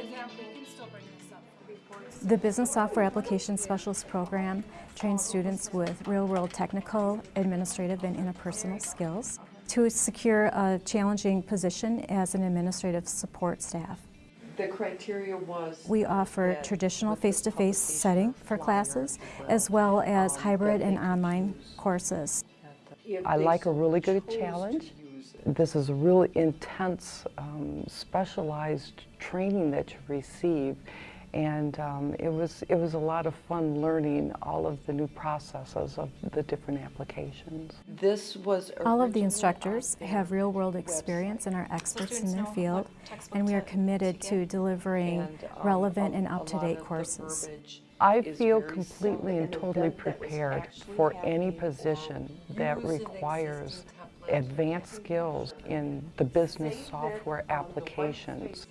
example, you can still bring this up for reports. The Business Software Application Specialist Program trains students with real-world technical, administrative, and interpersonal skills to secure a challenging position as an administrative support staff. The criteria was. We offer traditional face-to-face publication setting for classes, as well as um, hybrid and online courses. I like a really good challenge. Use it. This is a really intense, um, specialized training that you receive, and um, it was it was a lot of fun learning all of the new processes of the different applications. This was. All of the instructors have real-world experience and are experts in their field, and we are to- to committed to delivering And, um, relevant a- and up-to-date courses. I feel completely similar. and totally event that was prepared for any position that requires existing templates advanced skills in the business software applications.